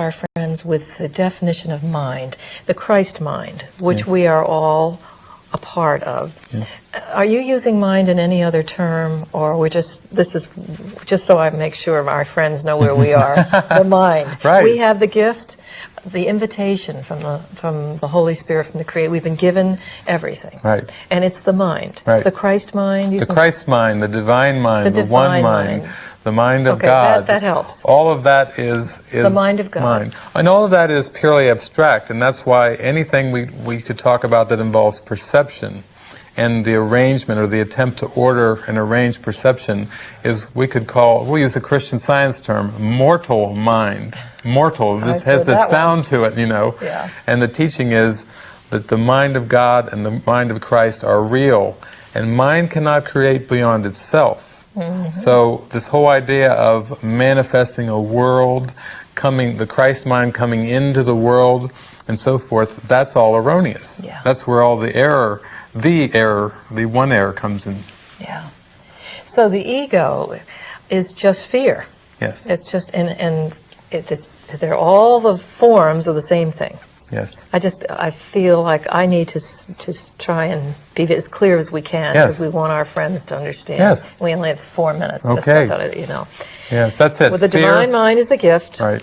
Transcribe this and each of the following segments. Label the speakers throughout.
Speaker 1: our friends with the definition of mind, the Christ mind, which
Speaker 2: Yes.
Speaker 1: we are all a part of. Are you using mind in any other term, or we're just this is just so I make sure our friends know where we are? the mind.
Speaker 2: Right.
Speaker 1: We have the gift, the invitation from the from the Holy Spirit, from the Creator. We've been given everything.
Speaker 2: Right.
Speaker 1: And it's the mind.
Speaker 2: Right.
Speaker 1: The Christ mind.
Speaker 2: The Christ mind, the divine mind,
Speaker 1: The
Speaker 2: the, one mind,
Speaker 1: mind.
Speaker 2: The mind of
Speaker 1: Okay, that-
Speaker 2: God.
Speaker 1: that helps.
Speaker 2: All of that is is
Speaker 1: The mind of God.
Speaker 2: Mind. And all of that is purely abstract, and that's why anything we we could talk about that involves perception and the arrangement or the attempt to order and arrange perception is we could call we use a Christian science term mortal mind. Mortal. This has
Speaker 1: heard
Speaker 2: the
Speaker 1: one.
Speaker 2: sound to it, you know.
Speaker 1: Yeah.
Speaker 2: And the teaching is that the mind of God and the mind of Christ are real, and mind cannot create beyond itself. Mm-hmm. So this whole idea of manifesting a world, coming, the Christ mind coming into the world, and so forth, that's all erroneous.
Speaker 1: Yeah.
Speaker 2: That's where all the error, the error, the one error comes in.
Speaker 1: Yeah. So the ego is just fear.
Speaker 2: Yes.
Speaker 1: It's just and and it, it's they're all the forms of the same thing.
Speaker 2: Yes.
Speaker 1: I just I feel like I need to to try and be as clear as we can
Speaker 2: Yes.
Speaker 1: because we want our friends to understand.
Speaker 2: Yes.
Speaker 1: We only have four minutes. Just
Speaker 2: Okay.
Speaker 1: that, you know.
Speaker 2: Yes, that's it.
Speaker 1: Well, the
Speaker 2: Fear-
Speaker 1: divine mind is the gift.
Speaker 2: Right.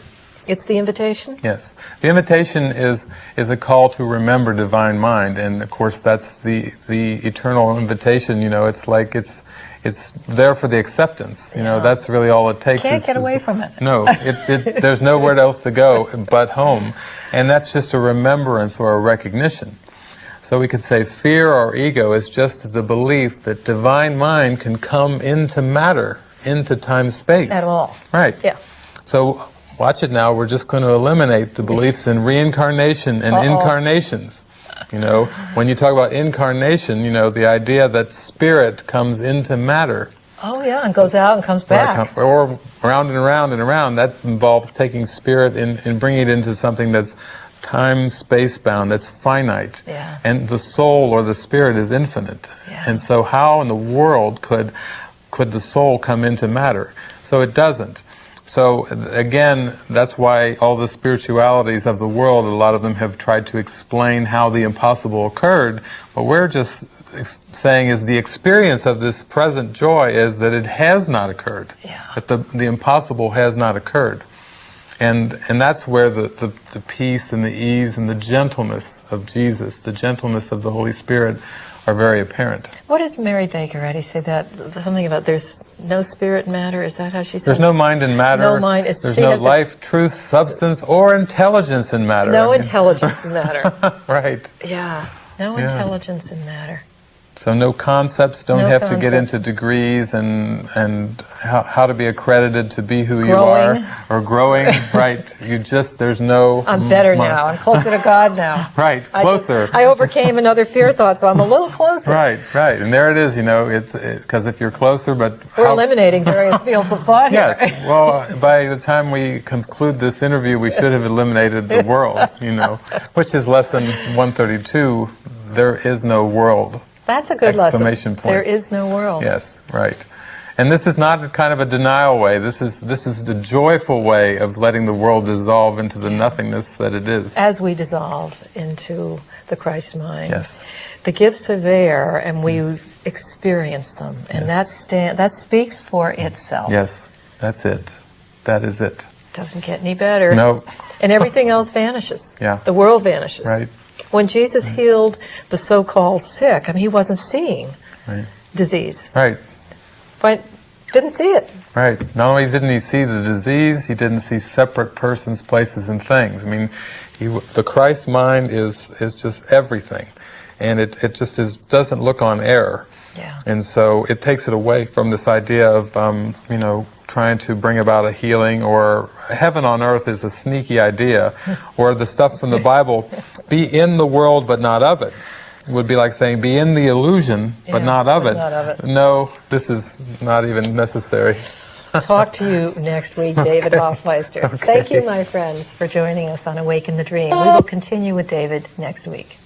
Speaker 1: It's the invitation.
Speaker 2: Yes, the invitation is is a call to remember divine mind, and of course that's the the eternal invitation. You know, it's like it's it's there for the acceptance. You know,
Speaker 1: Yeah.
Speaker 2: that's really all it takes.
Speaker 1: Can't
Speaker 2: is-
Speaker 1: get away
Speaker 2: is-
Speaker 1: from it.
Speaker 2: No, it, it, there's nowhere else to go but home, and that's just a remembrance or a recognition. So we could say fear or ego is just the belief that divine mind can come into matter, into time space.
Speaker 1: At all.
Speaker 2: Right.
Speaker 1: Yeah.
Speaker 2: So watch it now. We're just going to eliminate the beliefs in reincarnation and
Speaker 1: Uh-oh.
Speaker 2: incarnations. You know, when you talk about incarnation, you know, the idea that spirit comes into matter.
Speaker 1: Oh yeah, and goes out and comes back.
Speaker 2: Or, or around and around and around. That involves taking spirit and, and bringing it into something that's time space bound, that's finite.
Speaker 1: Yeah.
Speaker 2: And the soul or the spirit is infinite.
Speaker 1: Yeah.
Speaker 2: And so how in the world could could the soul come into matter? So it doesn't. So again, that's why all the spiritualities of the world, a lot of them have tried to explain how the impossible occurred, but we're just saying is the experience of this present joy is that it has not occurred.
Speaker 1: Yeah.
Speaker 2: That the, the impossible has not occurred. And, and that's where the, the, the peace and the ease and the gentleness of Jesus, the gentleness of the Holy Spirit are very apparent.
Speaker 1: What does Mary Baker Eddy say that something about there's no spirit matter? Is that how she says?
Speaker 2: There's no mind in matter.
Speaker 1: No mind. It's-
Speaker 2: There's
Speaker 1: she
Speaker 2: no
Speaker 1: the-
Speaker 2: life, truth, substance, or intelligence in matter.
Speaker 1: No
Speaker 2: I mean-
Speaker 1: intelligence in matter.
Speaker 2: right.
Speaker 1: Yeah, no
Speaker 2: Yeah.
Speaker 1: intelligence in matter.
Speaker 2: So no concepts don't
Speaker 1: No
Speaker 2: have to get into degrees and and how, how to be accredited to be who
Speaker 1: Growing.
Speaker 2: you are or growing. right. You just there's no.
Speaker 1: I'm better now. I'm closer to God now.
Speaker 2: Right.
Speaker 1: I just-
Speaker 2: Closer.
Speaker 1: I, overcame another fear thought, so I'm a little closer.
Speaker 2: Right, right, and there it is. You know, it's because if you're closer, but
Speaker 1: We're
Speaker 2: how-
Speaker 1: eliminating various fields of thought here.
Speaker 2: Yes. Well, by the time we conclude this interview, we should have eliminated the world. You know, which is lesson 132. There is no world.
Speaker 1: That's a good
Speaker 2: Exclamation
Speaker 1: lesson.
Speaker 2: point.
Speaker 1: There is no world.
Speaker 2: Yes, right. And this is not a kind of a denial way. This is this is the joyful way of letting the world dissolve into the nothingness that it is.
Speaker 1: As we dissolve into the Christ mind.
Speaker 2: Yes.
Speaker 1: The gifts are there, and we experience them, and
Speaker 2: Yes.
Speaker 1: that stand that speaks for itself.
Speaker 2: Yes, that's it. That is it.
Speaker 1: Doesn't get any better.
Speaker 2: No.
Speaker 1: And everything else vanishes.
Speaker 2: Yeah.
Speaker 1: The world vanishes.
Speaker 2: Right.
Speaker 1: When Jesus healed the so-called sick, I mean, he wasn't seeing
Speaker 2: Right.
Speaker 1: disease,
Speaker 2: Right.
Speaker 1: But didn't see it.
Speaker 2: Right. Not only didn't he see the disease, he didn't see separate persons, places, and things. I mean, he, the Christ mind is is just everything, and it, it just is doesn't look on error.
Speaker 1: Yeah.
Speaker 2: And so it takes it away from this idea of um, you know trying to bring about a healing or heaven on earth is a sneaky idea, or the stuff from the Bible, be in the world but not of it. Would be like saying, be in the illusion, but not of
Speaker 1: but
Speaker 2: it.
Speaker 1: not of it.
Speaker 2: No, this is not even necessary.
Speaker 1: Talk to you next week, David Hoffmeister. Thank you, my friends, for joining us on Awaken the Dream. We will continue with David next week.